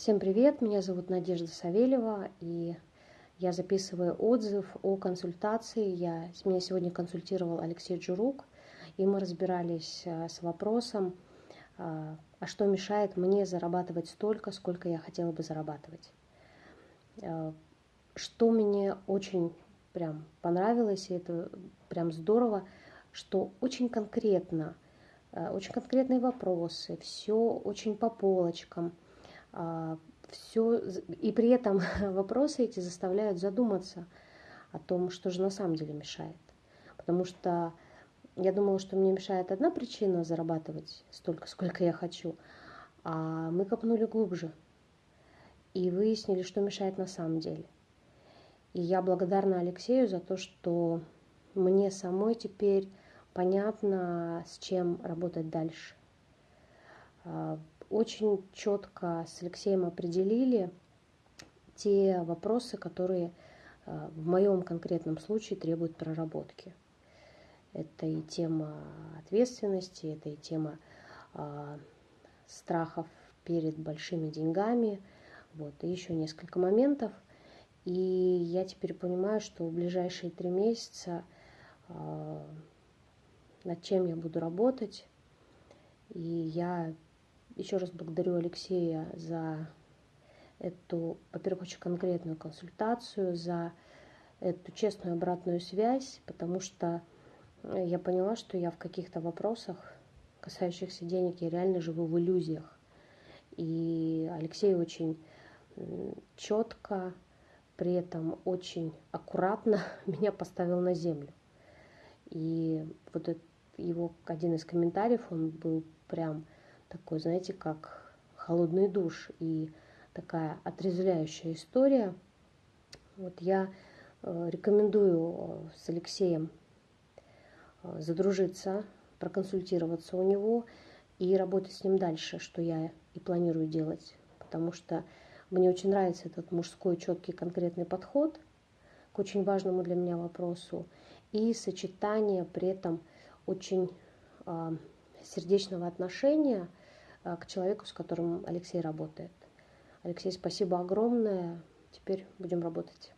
Всем привет, меня зовут Надежда Савельева, и я записываю отзыв о консультации. Я, меня сегодня консультировал Алексей Джурук, и мы разбирались а, с вопросом, а, а что мешает мне зарабатывать столько, сколько я хотела бы зарабатывать. А, что мне очень прям понравилось, и это прям здорово, что очень конкретно, очень конкретные вопросы, все очень по полочкам – все, и при этом вопросы эти заставляют задуматься о том, что же на самом деле мешает. Потому что я думала, что мне мешает одна причина зарабатывать столько, сколько я хочу, а мы копнули глубже и выяснили, что мешает на самом деле. И я благодарна Алексею за то, что мне самой теперь понятно, с чем работать дальше. А, очень четко с Алексеем определили те вопросы, которые э, в моем конкретном случае требуют проработки. Это и тема ответственности, это и тема э, страхов перед большими деньгами, вот, и еще несколько моментов. И я теперь понимаю, что в ближайшие три месяца э, над чем я буду работать, и я еще раз благодарю Алексея за эту, во-первых, очень конкретную консультацию, за эту честную обратную связь, потому что э, я поняла, что я в каких-то вопросах, касающихся денег, я реально живу в иллюзиях. И Алексей очень четко, при этом очень аккуратно меня поставил на землю. И вот его один из комментариев, он был прям такой, знаете, как холодный душ и такая отрезвляющая история. Вот я э, рекомендую э, с Алексеем э, задружиться, проконсультироваться у него и работать с ним дальше, что я и планирую делать. Потому что мне очень нравится этот мужской четкий конкретный подход к очень важному для меня вопросу и сочетание при этом очень сердечного отношения – Э, к человеку, с которым Алексей работает. Алексей, спасибо огромное. Теперь будем работать.